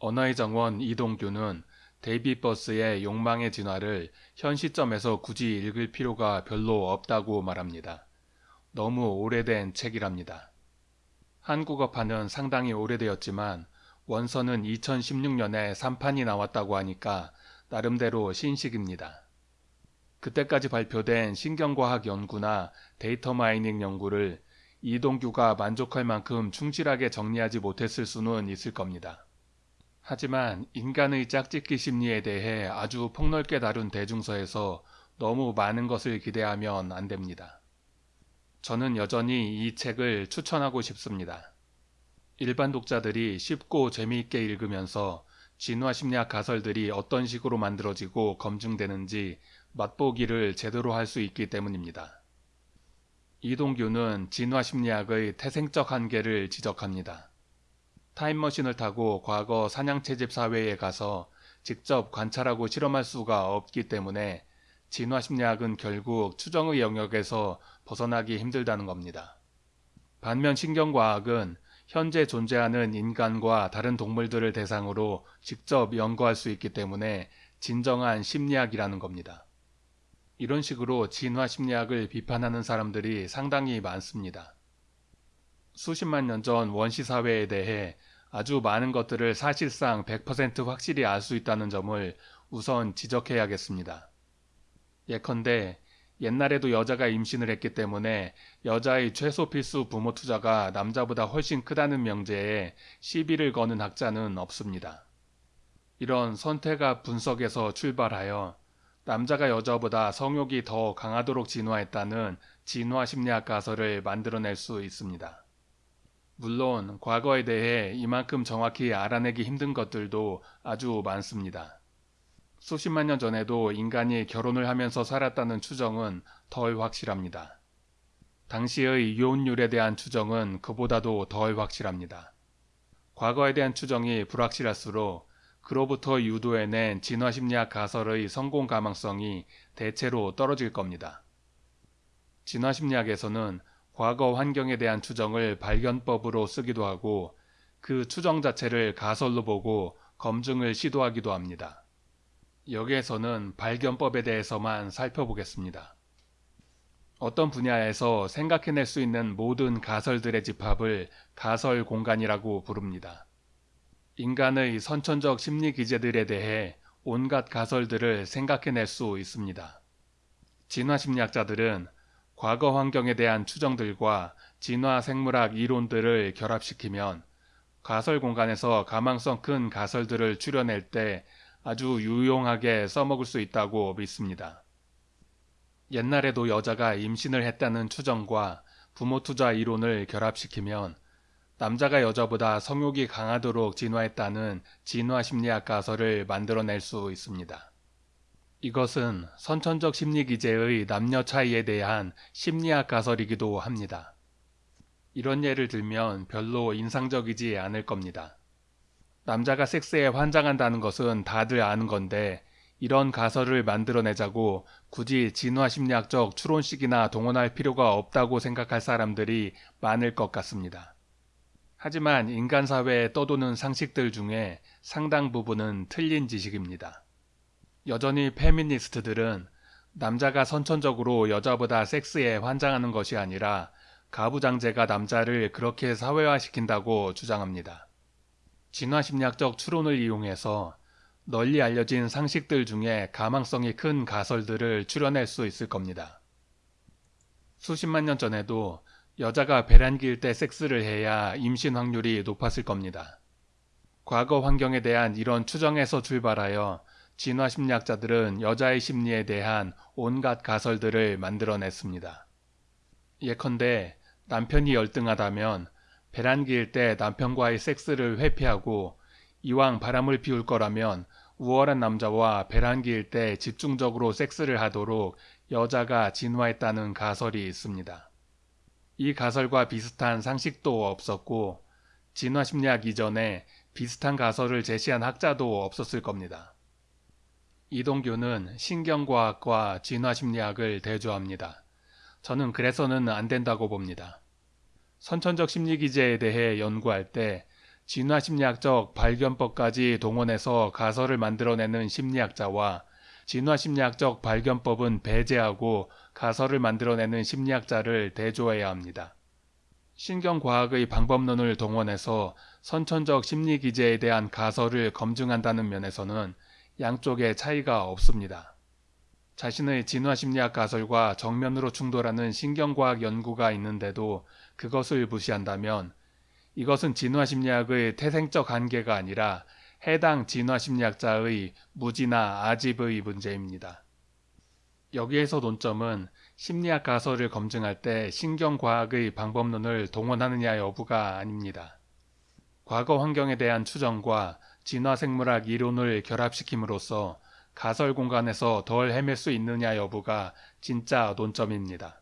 언어의 정원 이동규는 데이비드 버스의 욕망의 진화를 현 시점에서 굳이 읽을 필요가 별로 없다고 말합니다. 너무 오래된 책이랍니다. 한국어판은 상당히 오래되었지만 원서는 2016년에 3판이 나왔다고 하니까 나름대로 신식입니다. 그때까지 발표된 신경과학 연구나 data mining 연구를 이동규가 만족할 만큼 충실하게 정리하지 못했을 수는 있을 겁니다. 하지만 인간의 짝짓기 심리에 대해 아주 폭넓게 다룬 대중서에서 너무 많은 것을 기대하면 안 됩니다. 저는 여전히 이 책을 추천하고 싶습니다. 일반 독자들이 쉽고 재미있게 읽으면서 진화 심리학 가설들이 어떤 식으로 만들어지고 검증되는지 맛보기를 제대로 할 수 있기 때문입니다. 이동규는 진화 심리학의 태생적 한계를 지적합니다. 타임머신을 타고 과거 사냥채집 사회에 가서 직접 관찰하고 실험할 수가 없기 때문에 진화심리학은 결국 추정의 영역에서 벗어나기 힘들다는 겁니다. 반면 신경과학은 현재 존재하는 인간과 다른 동물들을 대상으로 직접 연구할 수 있기 때문에 진정한 심리학이라는 겁니다. 이런 식으로 진화 심리학을 비판하는 사람들이 상당히 많습니다. 수십만 년 전 원시 사회에 대해 아주 많은 것들을 사실상 100% 확실히 알 수 있다는 점을 우선 지적해야겠습니다. 예컨대 옛날에도 여자가 임신을 했기 때문에 여자의 최소 필수 부모 투자가 남자보다 훨씬 크다는 명제에 시비를 거는 학자는 없습니다. 이런 선택학 분석에서 출발하여 남자가 여자보다 성욕이 더 강하도록 진화했다는 진화 심리학 가설을 만들어낼 수 있습니다. 물론 과거에 대해 이만큼 정확히 알아내기 힘든 것들도 아주 많습니다. 수십만 년 전에도 인간이 결혼을 하면서 살았다는 추정은 덜 확실합니다. 당시의 이혼율에 대한 추정은 그보다도 덜 확실합니다. 과거에 대한 추정이 불확실할수록 그로부터 유도해낸 진화심리학 가설의 성공 가망성이 대체로 떨어질 겁니다. 진화심리학에서는 과거 환경에 대한 추정을 발견법으로 쓰기도 하고 그 추정 자체를 가설로 보고 검증을 시도하기도 합니다. 여기에서는 발견법에 대해서만 살펴보겠습니다. 어떤 분야에서 생각해낼 수 있는 모든 가설들의 집합을 가설 공간이라고 부릅니다. 인간의 선천적 심리 기제들에 대해 온갖 가설들을 생각해낼 수 있습니다. 진화심리학자들은 과거 환경에 대한 추정들과 진화 생물학 이론들을 결합시키면 가설 공간에서 가망성 큰 가설들을 추려낼 때 아주 유용하게 써먹을 수 있다고 믿습니다. 옛날에도 여자가 임신을 했다는 추정과 부모 투자 이론을 결합시키면 남자가 여자보다 성욕이 강하도록 진화했다는 진화 심리학 가설을 만들어낼 수 있습니다. 이것은 선천적 심리 기제의 남녀 차이에 대한 심리학 가설이기도 합니다. 이런 예를 들면 별로 인상적이지 않을 겁니다. 남자가 섹스에 환장한다는 것은 다들 아는 건데 이런 가설을 만들어내자고 굳이 진화심리학적 추론식이나 동원할 필요가 없다고 생각할 사람들이 많을 것 같습니다. 하지만 인간 사회에 떠도는 상식들 중에 상당 부분은 틀린 지식입니다. 여전히 페미니스트들은 남자가 선천적으로 여자보다 섹스에 환장하는 것이 아니라 가부장제가 남자를 그렇게 사회화시킨다고 주장합니다. 진화심리학적 추론을 이용해서 널리 알려진 상식들 중에 가망성이 큰 가설들을 추려낼 수 있을 겁니다. 수십만 년 전에도 여자가 배란기일 때 섹스를 해야 임신 확률이 높았을 겁니다. 과거 환경에 대한 이런 추정에서 출발하여 진화심리학자들은 여자의 심리에 대한 온갖 가설들을 만들어냈습니다. 예컨대 남편이 열등하다면 배란기일 때 남편과의 섹스를 회피하고 이왕 바람을 피울 거라면 우월한 남자와 배란기일 때 집중적으로 섹스를 하도록 여자가 진화했다는 가설이 있습니다. 이 가설과 비슷한 상식도 없었고 진화심리학 이전에 비슷한 가설을 제시한 학자도 없었을 겁니다. 이동규는 신경과학과 진화심리학을 대조합니다. 저는 그래서는 안 된다고 봅니다. 선천적 심리기제에 대해 연구할 때 진화심리학적 발견법까지 동원해서 가설을 만들어내는 심리학자와 진화심리학적 발견법은 배제하고 가설을 만들어내는 심리학자를 대조해야 합니다. 신경과학의 방법론을 동원해서 선천적 심리기제에 대한 가설을 검증한다는 면에서는 양쪽의 차이가 없습니다. 자신의 진화심리학 가설과 정면으로 충돌하는 신경과학 연구가 있는데도 그것을 무시한다면 이것은 진화심리학의 태생적 한계가 아니라 해당 진화심리학자의 무지나 아집의 문제입니다. 여기에서 논점은 심리학 가설을 검증할 때 신경과학의 방법론을 동원하느냐 여부가 아닙니다. 과거 환경에 대한 추정과 진화생물학 이론을 결합시킴으로써 가설 공간에서 덜 헤맬 수 있느냐 여부가 진짜 논점입니다.